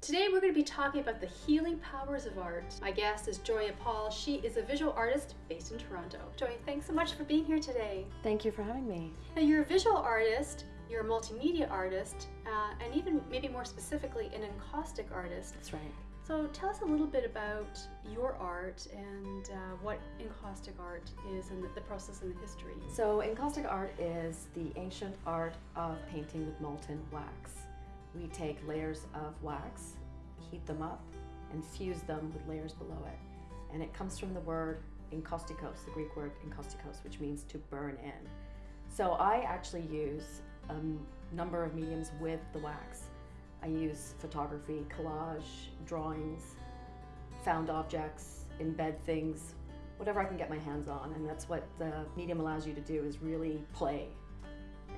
Today we're going to be talking about the healing powers of art. My guest is Joya Paul. She is a visual artist based in Toronto. Joya, thanks so much for being here today. Thank you for having me. Now you're a visual artist, you're a multimedia artist, uh, and even maybe more specifically an encaustic artist. That's right. So tell us a little bit about your art and uh, what encaustic art is and the, the process and the history. So encaustic art is the ancient art of painting with molten wax. We take layers of wax, heat them up, and fuse them with layers below it. And it comes from the word enkaustikos, the Greek word enkaustikos, which means to burn in. So I actually use a number of mediums with the wax. I use photography, collage, drawings, found objects, embed things, whatever I can get my hands on. And that's what the medium allows you to do is really play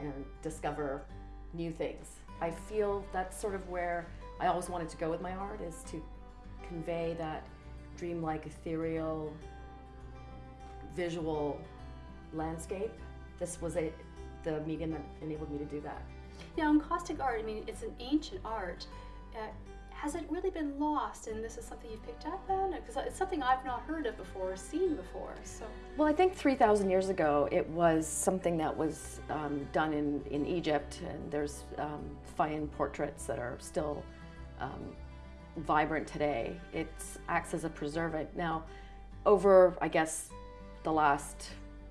and discover new things. I feel that's sort of where I always wanted to go with my art is to convey that dreamlike, ethereal, visual landscape. This was a, the medium that enabled me to do that. Now, encaustic art, I mean, it's an ancient art. Uh, has it really been lost and this is something you've picked up on? Because it's something I've not heard of before or seen before. So, Well, I think 3,000 years ago it was something that was um, done in, in Egypt and there's um, fine portraits that are still um, vibrant today. It acts as a preservative. Now, over, I guess, the last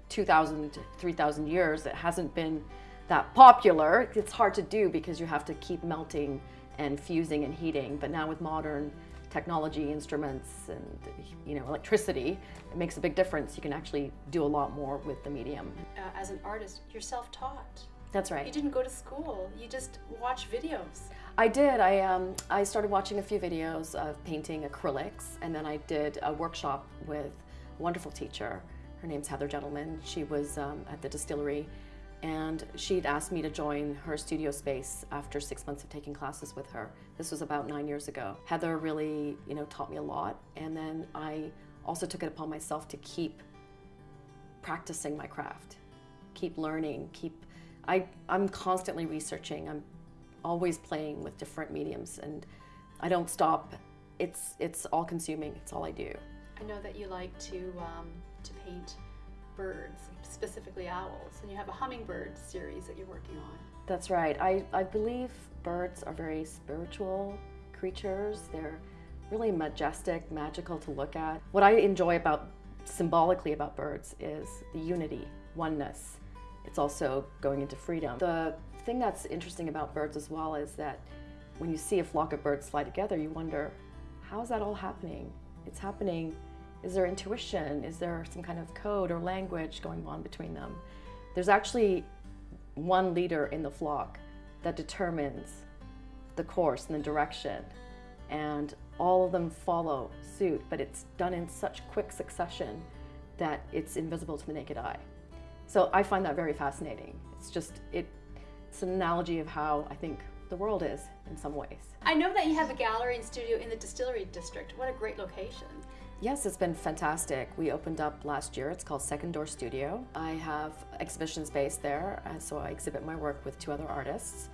2,000, 3,000 years, it hasn't been that popular. It's hard to do because you have to keep melting and fusing and heating. But now with modern technology, instruments, and you know electricity, it makes a big difference. You can actually do a lot more with the medium. uh, as an artist, you're self-taught. That's right. You didn't go to school. You just watch videos. I did. I um, I started watching a few videos of painting acrylics, and then I did a workshop with a wonderful teacher. Her name's Heather Gentleman. She was um, at the distillery, and she'd asked me to join her studio space after six months of taking classes with her. This was about nine years ago. Heather really, you know, taught me a lot, and then I also took it upon myself to keep practicing my craft, keep learning, keep. I I'm constantly researching. I'm always playing with different mediums, and I don't stop. It's it's all consuming. It's all I do. I know that you like to um, to paint birds, specifically owls, and you have a hummingbird series that you're working on. That's right. I, I believe birds are very spiritual creatures. They're really majestic, magical to look at. What I enjoy about symbolically about birds is the unity, oneness. It's also going into freedom. The thing that's interesting about birds as well is that when you see a flock of birds fly together, you wonder, how is that all happening? It's happening. Is there intuition? Is there some kind of code or language going on between them? There's actually one leader in the flock that determines the course and the direction and all of them follow suit but it's done in such quick succession that it's invisible to the naked eye so i find that very fascinating it's just it it's an analogy of how i think the world is in some ways I know that you have a gallery and studio in the Distillery District. What a great location. Yes, it's been fantastic. We opened up last year. It's called Second Door Studio. I have exhibition space there, and so I exhibit my work with two other artists.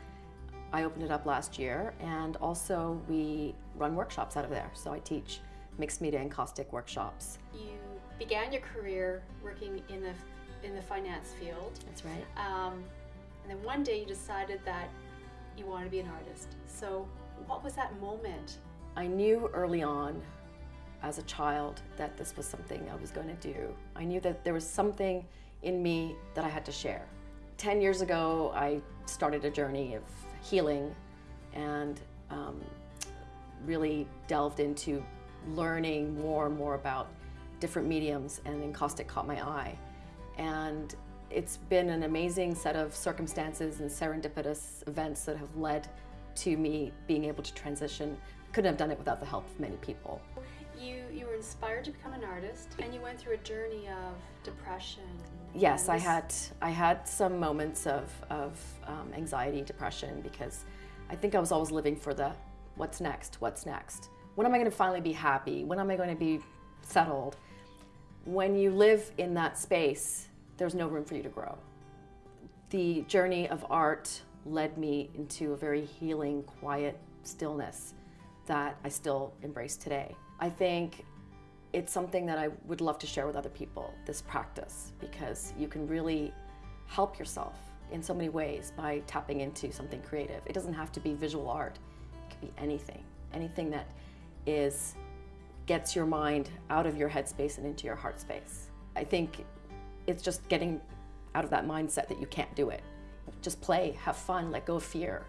I opened it up last year, and also we run workshops out of there. So I teach mixed media encaustic workshops. You began your career working in the in the finance field, That's right. um, and then one day you decided that you wanted to be an artist. So, what was that moment? I knew early on as a child that this was something I was going to do. I knew that there was something in me that I had to share. 10 years ago, I started a journey of healing and um, really delved into learning more and more about different mediums, and encaustic caught my eye. And it's been an amazing set of circumstances and serendipitous events that have led to me being able to transition. Couldn't have done it without the help of many people. You you were inspired to become an artist, and you went through a journey of depression. Yes, I had I had some moments of, of um, anxiety, depression, because I think I was always living for the what's next, what's next. When am I going to finally be happy? When am I going to be settled? When you live in that space, there's no room for you to grow. The journey of art led me into a very healing, quiet stillness that I still embrace today. I think it's something that I would love to share with other people, this practice, because you can really help yourself in so many ways by tapping into something creative. It doesn't have to be visual art, it could be anything, anything that is gets your mind out of your headspace and into your heart space. I think it's just getting out of that mindset that you can't do it. Just play, have fun, let go of fear.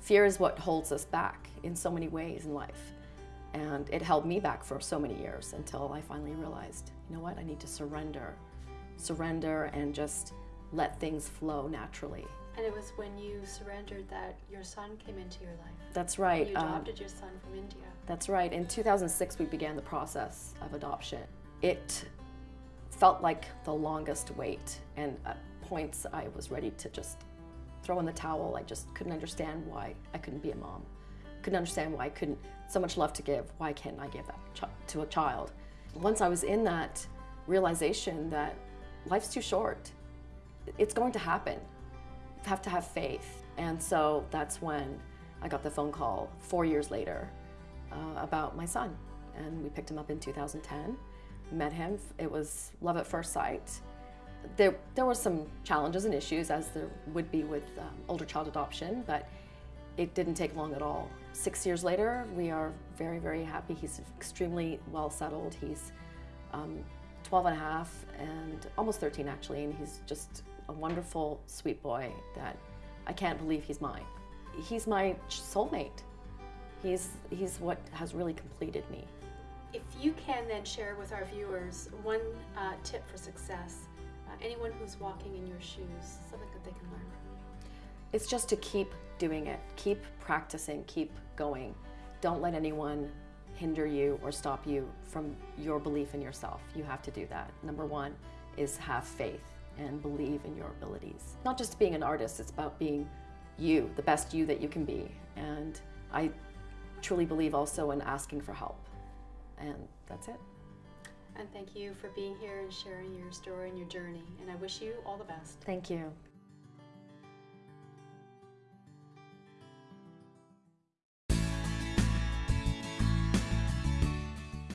Fear is what holds us back in so many ways in life. And it held me back for so many years until I finally realized, you know what, I need to surrender. Surrender and just let things flow naturally. And it was when you surrendered that your son came into your life. That's right. You um, adopted your son from India. That's right. In 2006, we began the process of adoption. It felt like the longest wait, and at points I was ready to just throw in the towel. I just couldn't understand why I couldn't be a mom. Couldn't understand why I couldn't, so much love to give, why can't I give that to a child? Once I was in that realization that life's too short, it's going to happen. You have to have faith. And so that's when I got the phone call four years later uh, about my son. And we picked him up in 2010, met him. It was love at first sight. There, there were some challenges and issues, as there would be with um, older child adoption, but it didn't take long at all. Six years later, we are very, very happy. He's extremely well settled. He's um, 12 and a half and almost 13 actually, and he's just a wonderful, sweet boy that I can't believe he's mine. He's my soulmate. He's, he's what has really completed me. If you can then share with our viewers one uh, tip for success, uh, anyone who's walking in your shoes, something that they can learn from. It's just to keep doing it, keep practicing, keep going. Don't let anyone hinder you or stop you from your belief in yourself. You have to do that. Number one is have faith and believe in your abilities. Not just being an artist, it's about being you, the best you that you can be. And I truly believe also in asking for help. And that's it. And thank you for being here and sharing your story and your journey. And I wish you all the best. Thank you.